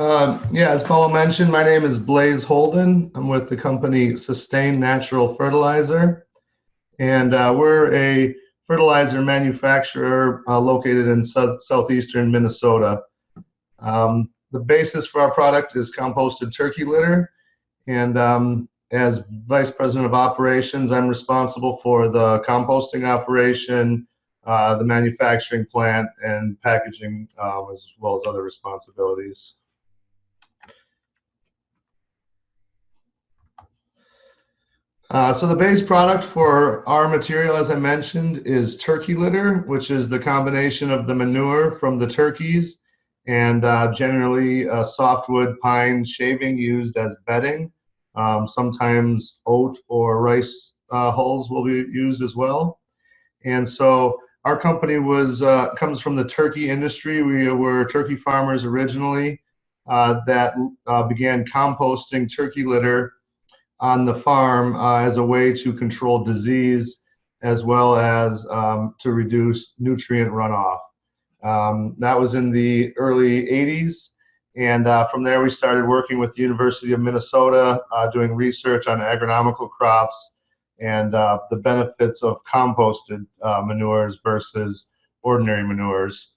Uh, yeah, as Paul mentioned, my name is Blaze Holden. I'm with the company Sustain Natural Fertilizer, and uh, we're a fertilizer manufacturer uh, located in southeastern Minnesota. Um, the basis for our product is composted turkey litter, and um, as Vice President of Operations, I'm responsible for the composting operation, uh, the manufacturing plant, and packaging, um, as well as other responsibilities. Uh, so the base product for our material, as I mentioned, is turkey litter, which is the combination of the manure from the turkeys and uh, generally softwood pine shaving used as bedding. Um, sometimes oat or rice uh, hulls will be used as well. And so our company was uh, comes from the turkey industry. We were turkey farmers originally uh, that uh, began composting turkey litter on the farm uh, as a way to control disease as well as um, to reduce nutrient runoff. Um, that was in the early 80s. And uh, from there, we started working with the University of Minnesota, uh, doing research on agronomical crops and uh, the benefits of composted uh, manures versus ordinary manures.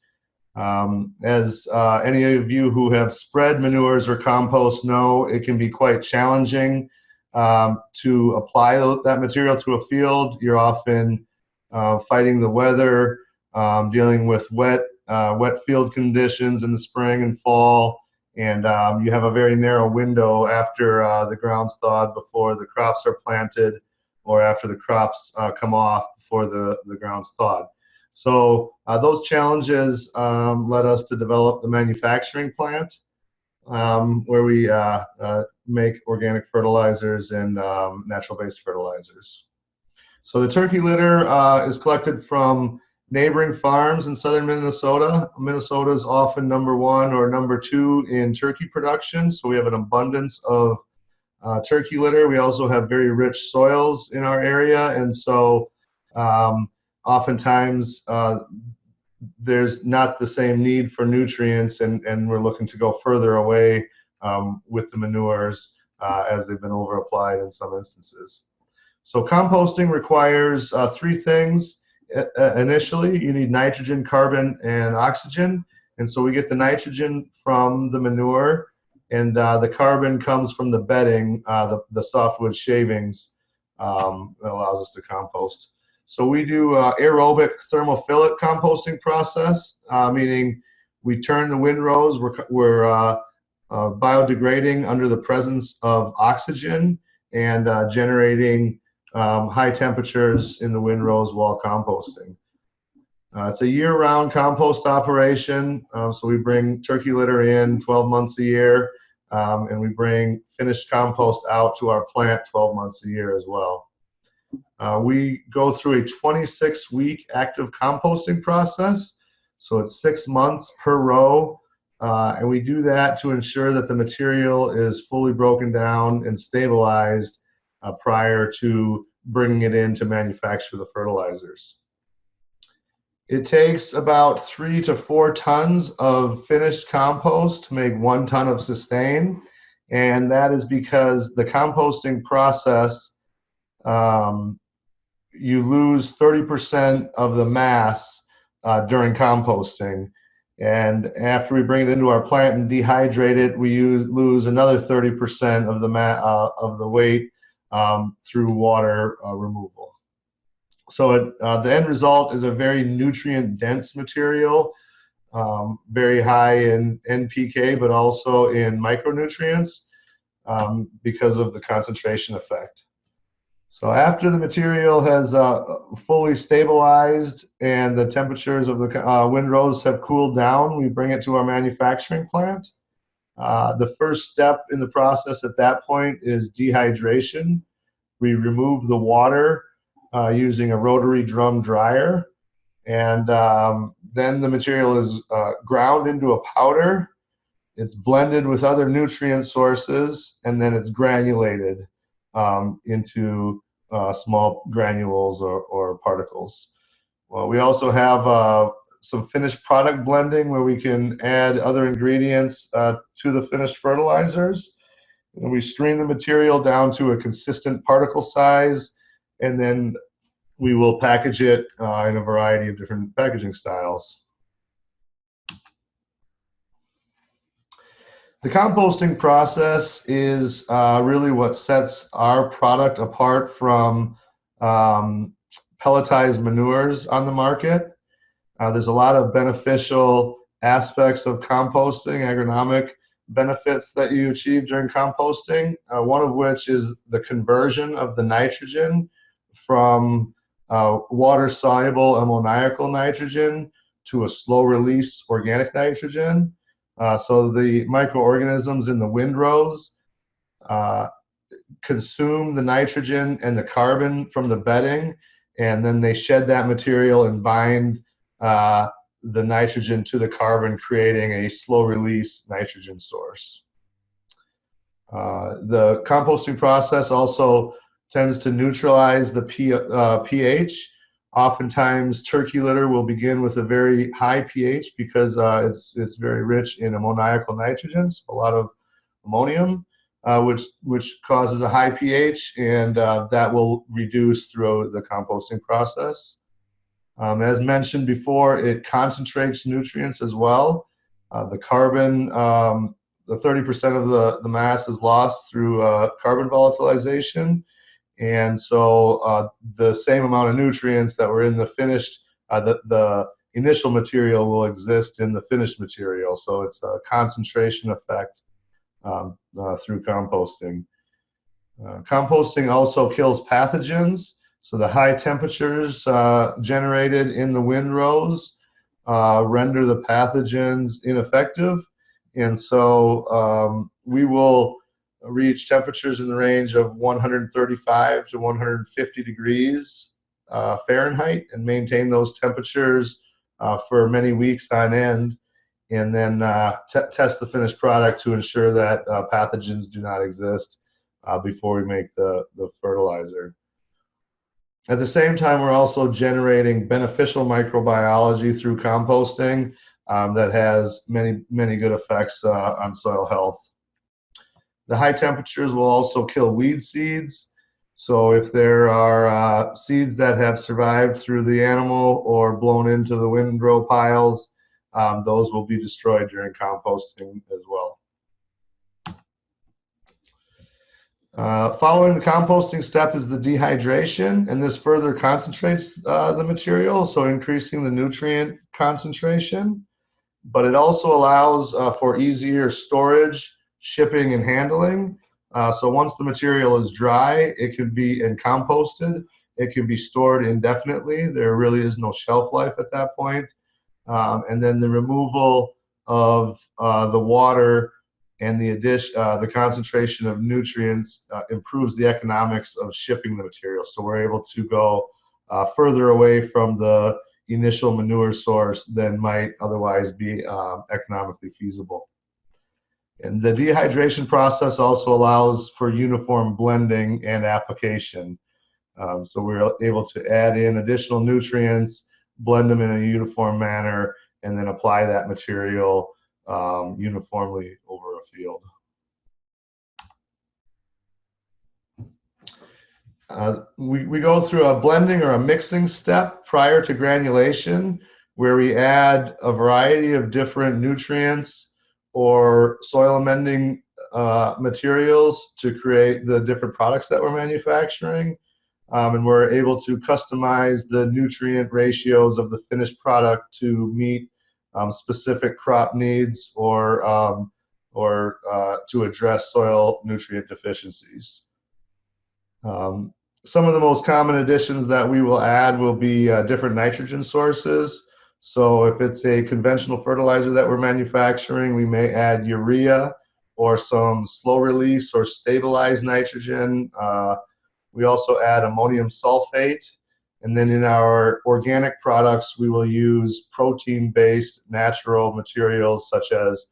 Um, as uh, any of you who have spread manures or compost know, it can be quite challenging um, to apply that material to a field. You're often uh, fighting the weather, um, dealing with wet, wet field conditions in the spring and fall, and um, you have a very narrow window after uh, the ground's thawed before the crops are planted or after the crops uh, come off before the, the ground's thawed. So uh, those challenges um, led us to develop the manufacturing plant um, where we uh, uh, make organic fertilizers and um, natural-based fertilizers. So the turkey litter uh, is collected from neighboring farms in southern Minnesota. Minnesota is often number one or number two in turkey production, so we have an abundance of uh, turkey litter. We also have very rich soils in our area, and so um, oftentimes uh, there's not the same need for nutrients, and, and we're looking to go further away um, with the manures uh, as they've been over applied in some instances. So composting requires uh, three things initially you need nitrogen, carbon, and oxygen. And so we get the nitrogen from the manure, and uh, the carbon comes from the bedding, uh, the, the softwood shavings um, that allows us to compost. So we do uh, aerobic thermophilic composting process, uh, meaning we turn the windrows, we're, we're uh, uh, biodegrading under the presence of oxygen and generating um, high temperatures in the windrows while composting. Uh, it's a year-round compost operation, um, so we bring turkey litter in 12 months a year, um, and we bring finished compost out to our plant 12 months a year as well. Uh, we go through a 26-week active composting process, so it's six months per row, uh, and we do that to ensure that the material is fully broken down and stabilized uh, prior to bringing it in to manufacture the fertilizers. It takes about three to four tons of finished compost to make one ton of sustain. And that is because the composting process, um, you lose 30% of the mass uh, during composting. And after we bring it into our plant and dehydrate it, we use, lose another 30% of the, uh, of the weight um, through water uh, removal. So it, uh, the end result is a very nutrient dense material, um, very high in NPK, but also in micronutrients um, because of the concentration effect. So after the material has uh, fully stabilized and the temperatures of the uh, windrows have cooled down, we bring it to our manufacturing plant. Uh, the first step in the process at that point is dehydration. We remove the water uh, using a rotary drum dryer, and um, then the material is uh, ground into a powder. It's blended with other nutrient sources, and then it's granulated um, into uh, small granules or, or particles. Well, we also have uh, some finished product blending where we can add other ingredients uh, to the finished fertilizers. And we screen the material down to a consistent particle size, and then we will package it uh, in a variety of different packaging styles. The composting process is uh, really what sets our product apart from um, pelletized manures on the market. Uh, there's a lot of beneficial aspects of composting, agronomic benefits that you achieve during composting, uh, one of which is the conversion of the nitrogen from uh, water soluble ammoniacal nitrogen to a slow release organic nitrogen. Uh, so the microorganisms in the windrows uh, consume the nitrogen and the carbon from the bedding, and then they shed that material and bind uh, the nitrogen to the carbon, creating a slow release nitrogen source. Uh, the composting process also tends to neutralize the P, uh, pH. Oftentimes, turkey litter will begin with a very high pH because uh, it's it's very rich in ammoniacal nitrogens, a lot of ammonium, uh, which which causes a high pH, and uh, that will reduce through the composting process. Um, as mentioned before, it concentrates nutrients as well. Uh, the carbon, um, the 30% of the, the mass is lost through uh, carbon volatilization. And so uh, the same amount of nutrients that were in the finished, uh, the, the initial material will exist in the finished material. So it's a concentration effect um, uh, through composting. Uh, composting also kills pathogens. So the high temperatures uh, generated in the windrows uh, render the pathogens ineffective. And so um, we will reach temperatures in the range of 135 to 150 degrees uh, Fahrenheit and maintain those temperatures uh, for many weeks on end. And then uh, test the finished product to ensure that uh, pathogens do not exist before we make the, the fertilizer. At the same time, we're also generating beneficial microbiology through composting um, that has many, many good effects uh, on soil health. The high temperatures will also kill weed seeds. So if there are uh, seeds that have survived through the animal or blown into the windrow piles, um, those will be destroyed during composting as well. Uh, following the composting step is the dehydration, and this further concentrates uh, the material, so increasing the nutrient concentration. But it also allows uh, for easier storage, shipping, and handling. Uh, so once the material is dry, it can be and composted. It can be stored indefinitely. There really is no shelf life at that point. Um, and then the removal of uh, the water and the addition, uh, the concentration of nutrients uh, improves the economics of shipping the material. So we're able to go uh, further away from the initial manure source than might otherwise be um, economically feasible. And the dehydration process also allows for uniform blending and application. Um, so we're able to add in additional nutrients, blend them in a uniform manner, and then apply that material um, uniformly over a field. Uh, we, we go through a blending or a mixing step prior to granulation where we add a variety of different nutrients or soil amending uh, materials to create the different products that we're manufacturing. Um, and we're able to customize the nutrient ratios of the finished product to meet um, specific crop needs or um, or uh, to address soil nutrient deficiencies. Um, some of the most common additions that we will add will be uh, different nitrogen sources. So if it's a conventional fertilizer that we're manufacturing, we may add urea or some slow release or stabilized nitrogen. Uh, we also add ammonium sulfate. And then in our organic products, we will use protein-based natural materials such as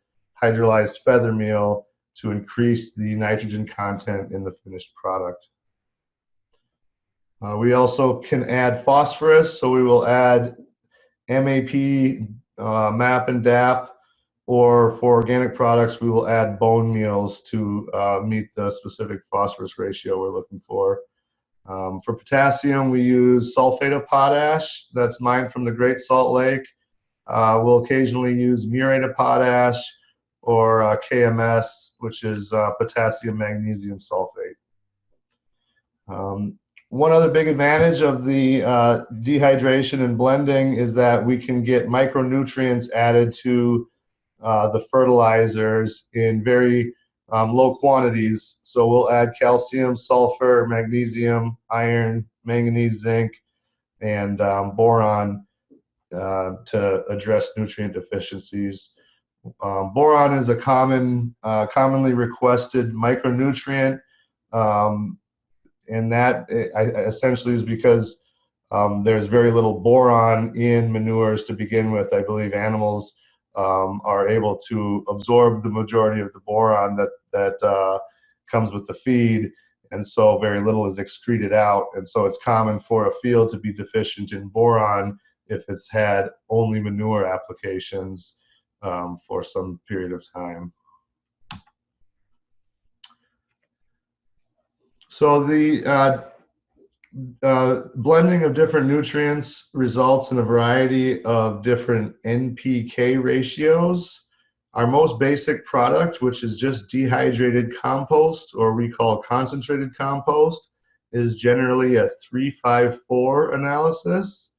hydrolyzed feather meal to increase the nitrogen content in the finished product. Uh, we also can add phosphorus, so we will add MAP, uh, MAP and DAP, or for organic products, we will add bone meals to uh, meet the specific phosphorus ratio we're looking for. Um, for potassium, we use sulfate of potash. That's mined from the Great Salt Lake. Uh, we'll occasionally use muriate of potash or uh, KMS, which is uh, potassium magnesium sulfate. Um, one other big advantage of the uh, dehydration and blending is that we can get micronutrients added to uh, the fertilizers in very um, low quantities. So we'll add calcium, sulfur, magnesium, iron, manganese, zinc, and um, boron uh, to address nutrient deficiencies. Um, boron is a common, uh, commonly requested micronutrient, um, and that essentially is because um, there's very little boron in manures to begin with. I believe animals um, are able to absorb the majority of the boron that that uh, comes with the feed, and so very little is excreted out. And so it's common for a field to be deficient in boron if it's had only manure applications um, for some period of time. So the uh, uh, blending of different nutrients results in a variety of different NPK ratios. Our most basic product, which is just dehydrated compost, or we call concentrated compost, is generally a 354 analysis.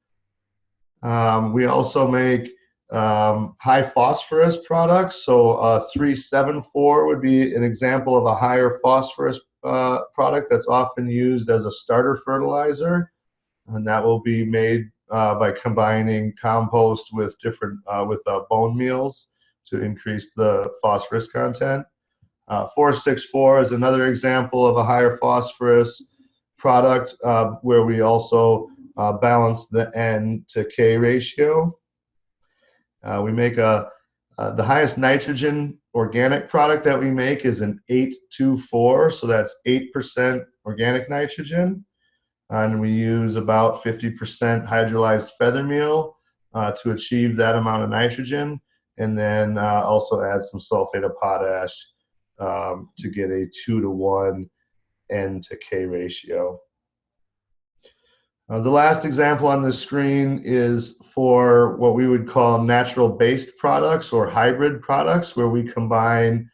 Um, we also make um, high phosphorus products, so a 374 would be an example of a higher phosphorus uh, product that's often used as a starter fertilizer, and that will be made uh, by combining compost with different uh, with uh, bone meals to increase the phosphorus content. Uh, 464 is another example of a higher phosphorus product uh, where we also balance the N to K ratio. we make a the highest nitrogen organic product that we make is an 824, so that's 8% organic nitrogen. And we use about 50% hydrolyzed feather meal uh, to achieve that amount of nitrogen. And then uh, also add some sulfate of potash um, to get a two to one N to K ratio. Uh, the last example on the screen is for what we would call natural based products or hybrid products where we combine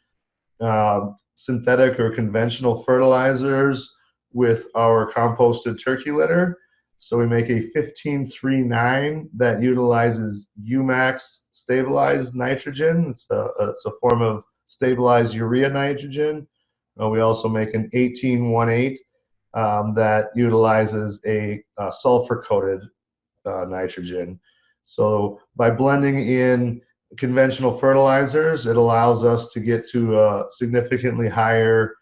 uh, synthetic or conventional fertilizers with our composted turkey litter. So we make a 1539 that utilizes UMAXX stabilized nitrogen. It's a, it's a form of stabilized urea nitrogen. Uh, we also make an 1818 um, that utilizes a, a sulfur coated uh, nitrogen. So by blending in conventional fertilizers, it allows us to get to a significantly higher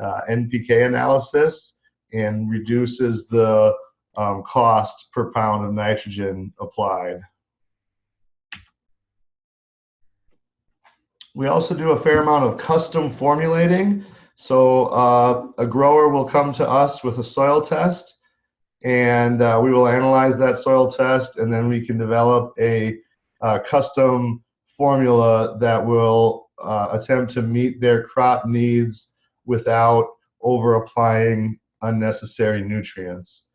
uh, NPK analysis and reduces the um, cost per pound of nitrogen applied. We also do a fair amount of custom formulating. So uh, a grower will come to us with a soil test and uh, we will analyze that soil test and then we can develop a uh, custom formula that will uh, attempt to meet their crop needs without over applying unnecessary nutrients.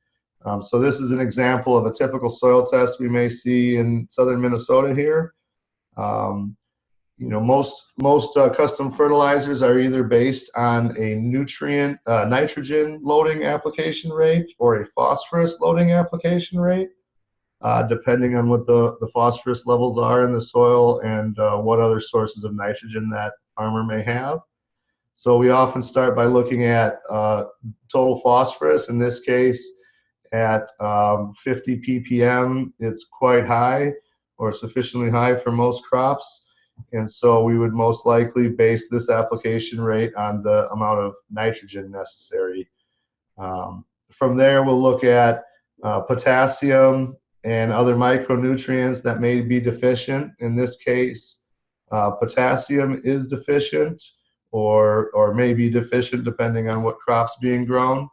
Um, so this is an example of a typical soil test we may see in southern Minnesota here. Um, you know most most uh, custom fertilizers are either based on a nutrient uh, nitrogen loading application rate or a phosphorus loading application rate uh, depending on what the, the phosphorus levels are in the soil and uh, what other sources of nitrogen that farmer may have. So we often start by looking at uh, total phosphorus in this case at um, 50 ppm. It's quite high or sufficiently high for most crops and so we would most likely base this application rate on the amount of nitrogen necessary. Um, from there, we'll look at uh, potassium and other micronutrients that may be deficient. In this case, uh, potassium is deficient or, or may be deficient depending on what crop's being grown.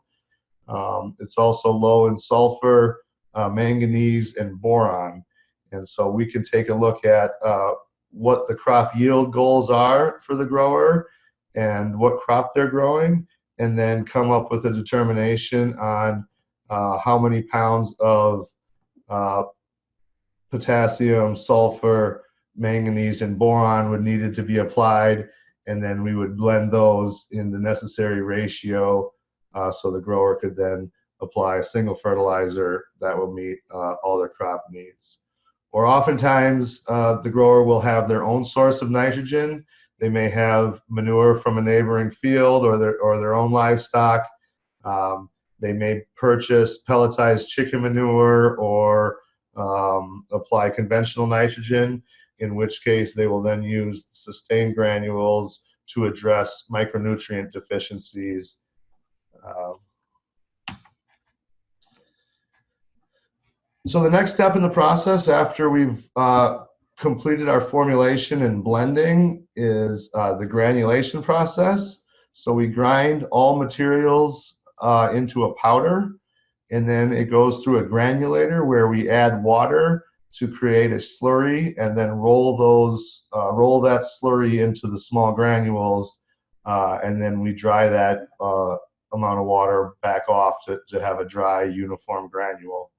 Um, it's also low in sulfur, uh, manganese, and boron. And so we can take a look at uh, what the crop yield goals are for the grower and what crop they're growing, and then come up with a determination on uh, how many pounds of uh, potassium, sulfur, manganese, and boron would needed to be applied, and then we would blend those in the necessary ratio uh, so the grower could then apply a single fertilizer that will meet uh, all their crop needs. Or oftentimes uh, the grower will have their own source of nitrogen. They may have manure from a neighboring field or their, or their own livestock. Um, they may purchase pelletized chicken manure or um, apply conventional nitrogen, in which case they will then use sustained granules to address micronutrient deficiencies. Uh, so the next step in the process after we've uh, completed our formulation and blending is uh, the granulation process. So we grind all materials uh, into a powder and then it goes through a granulator where we add water to create a slurry and then roll those uh, roll that slurry into the small granules uh, and then we dry that uh, amount of water back off to, to have a dry uniform granule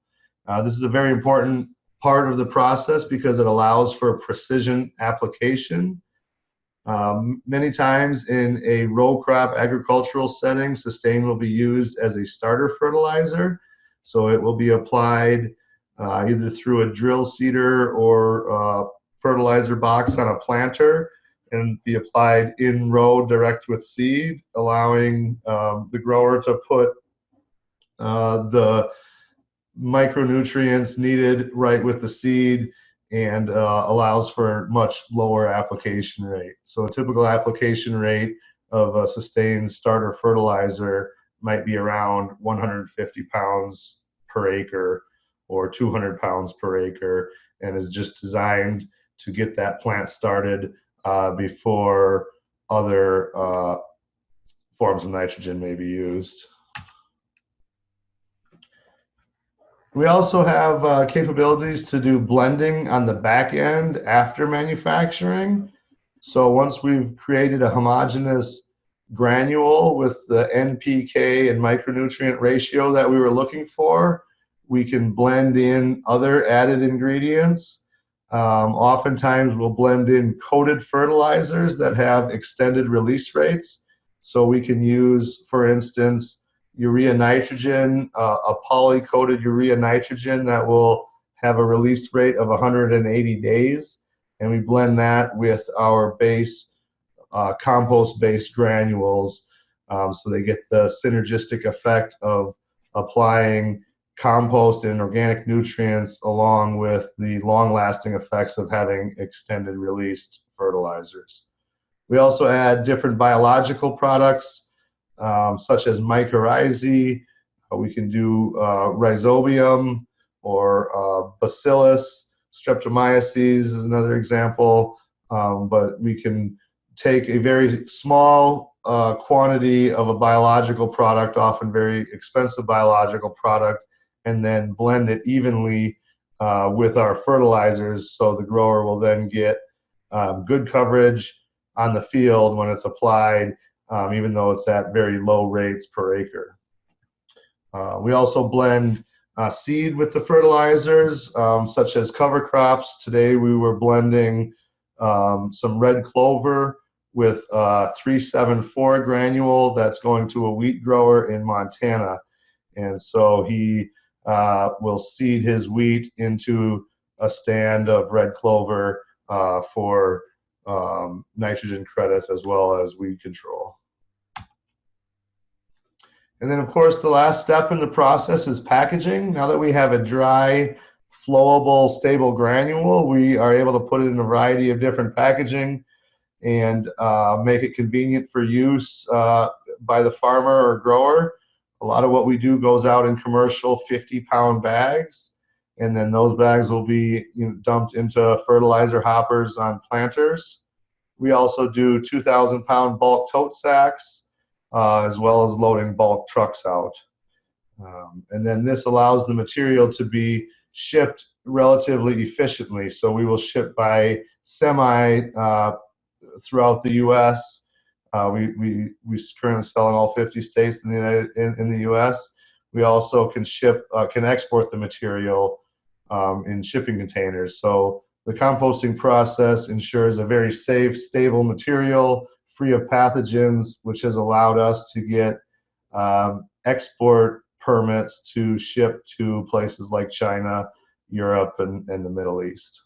uh, this is a very important part of the process because it allows for precision application um, many times in a row crop agricultural setting, sustain will be used as a starter fertilizer. So it will be applied uh, either through a drill seeder or uh, fertilizer box on a planter and be applied in row direct with seed, allowing um, the grower to put uh, the micronutrients needed right with the seed and uh, allows for much lower application rate. So a typical application rate of a sustained starter fertilizer might be around 150 pounds per acre or 200 pounds per acre and is just designed to get that plant started uh, before other uh, forms of nitrogen may be used. We also have uh, capabilities to do blending on the back end after manufacturing. So once we've created a homogeneous granule with the NPK and micronutrient ratio that we were looking for, we can blend in other added ingredients. Um, oftentimes we'll blend in coated fertilizers that have extended release rates. So we can use, for instance, urea nitrogen, uh, a poly-coated urea nitrogen that will have a release rate of 180 days. And we blend that with our base uh, compost-based granules um, so they get the synergistic effect of applying compost and organic nutrients along with the long-lasting effects of having extended released fertilizers. We also add different biological products um, such as mycorrhizae. Uh, we can do uh, rhizobium or uh, bacillus. Streptomyces is another example. Um, but we can take a very small uh, quantity of a biological product, often very expensive biological product, and then blend it evenly uh, with our fertilizers so the grower will then get um, good coverage on the field when it's applied um, even though it's at very low rates per acre. Uh, we also blend uh, seed with the fertilizers, um, such as cover crops. Today we were blending um, some red clover with uh, 374 granule that's going to a wheat grower in Montana. And so he uh, will seed his wheat into a stand of red clover uh, for um, nitrogen credits as well as weed control. And then of course the last step in the process is packaging. Now that we have a dry, flowable, stable granule, we are able to put it in a variety of different packaging and uh, make it convenient for use uh, by the farmer or grower. A lot of what we do goes out in commercial 50 pound bags and then those bags will be you know, dumped into fertilizer hoppers on planters. We also do 2,000 pound bulk tote sacks, uh, as well as loading bulk trucks out. Um, and then this allows the material to be shipped relatively efficiently. So we will ship by semi uh, throughout the U.S. Uh, we, we, we currently sell in all 50 states in the United, in, in the U.S. We also can ship uh, can export the material um, in shipping containers. So the composting process ensures a very safe, stable material free of pathogens, which has allowed us to get um, export permits to ship to places like China, Europe, and, and the Middle East.